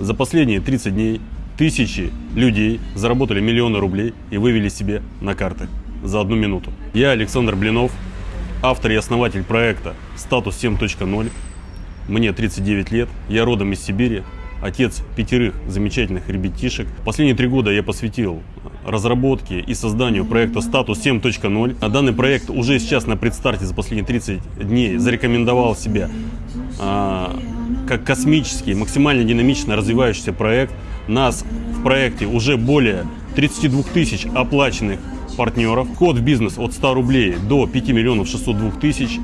За последние 30 дней тысячи людей заработали миллионы рублей и вывели себе на карты за одну минуту. Я Александр Блинов, автор и основатель проекта «Статус 7.0». Мне 39 лет, я родом из Сибири, отец пятерых замечательных ребятишек. Последние три года я посвятил разработке и созданию проекта «Статус 7.0». А данный проект уже сейчас на предстарте за последние 30 дней зарекомендовал себя а, как космический, максимально динамично развивающийся проект. Нас в проекте уже более 32 тысяч оплаченных партнеров. Вход в бизнес от 100 рублей до 5 миллионов 602 тысяч.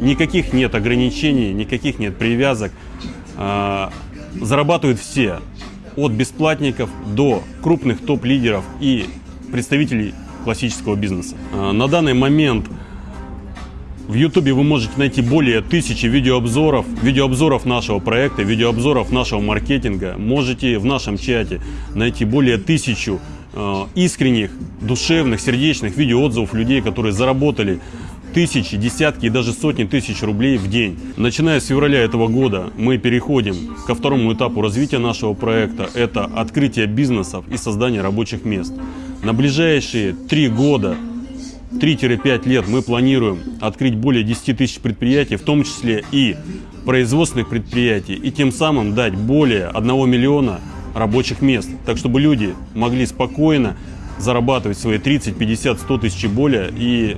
Никаких нет ограничений, никаких нет привязок. А, зарабатывают все, от бесплатников до крупных топ-лидеров и представителей классического бизнеса. А, на данный момент в YouTube вы можете найти более тысячи видеообзоров, видеообзоров нашего проекта, видеообзоров нашего маркетинга. Можете в нашем чате найти более тысячу э, искренних, душевных, сердечных видеоотзывов людей, которые заработали тысячи, десятки и даже сотни тысяч рублей в день. Начиная с февраля этого года мы переходим ко второму этапу развития нашего проекта. Это открытие бизнесов и создание рабочих мест. На ближайшие три года 3-5 лет мы планируем открыть более 10 тысяч предприятий, в том числе и производственных предприятий, и тем самым дать более 1 миллиона рабочих мест, так чтобы люди могли спокойно зарабатывать свои 30, 50, 100 тысяч и более и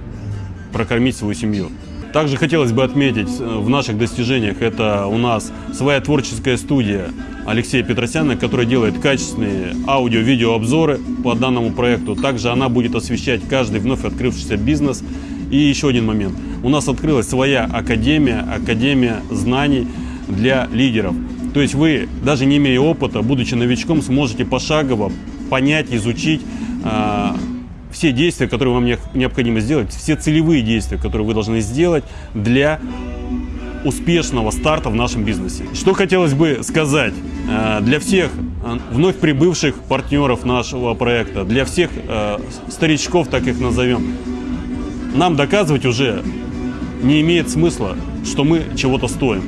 прокормить свою семью. Также хотелось бы отметить э, в наших достижениях, это у нас своя творческая студия Алексея Петросяна, которая делает качественные аудио-видеообзоры по данному проекту. Также она будет освещать каждый вновь открывшийся бизнес. И еще один момент. У нас открылась своя академия, академия знаний для лидеров. То есть вы, даже не имея опыта, будучи новичком, сможете пошагово понять, изучить э, все действия, которые вам необходимо сделать, все целевые действия, которые вы должны сделать для успешного старта в нашем бизнесе. Что хотелось бы сказать э, для всех э, вновь прибывших партнеров нашего проекта, для всех э, старичков, так их назовем, нам доказывать уже не имеет смысла, что мы чего-то стоим.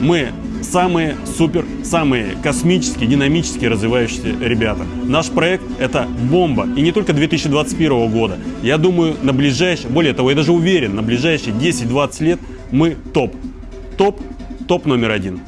Мы самые супер, самые космические, динамические развивающиеся ребята. Наш проект – это бомба. И не только 2021 года. Я думаю, на ближайшие, более того, я даже уверен, на ближайшие 10-20 лет мы топ. Топ, топ номер один.